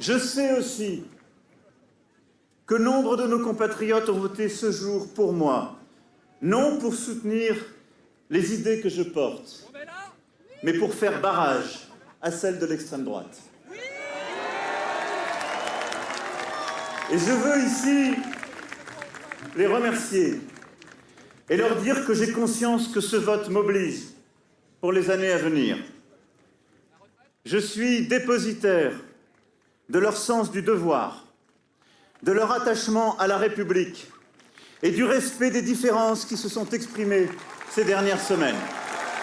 Je sais aussi que nombre de nos compatriotes ont voté ce jour pour moi, non pour soutenir les idées que je porte, mais pour faire barrage à celles de l'extrême droite. Et je veux ici les remercier et leur dire que j'ai conscience que ce vote m'oblige pour les années à venir. Je suis dépositaire de leur sens du devoir, de leur attachement à la République et du respect des différences qui se sont exprimées ces dernières semaines.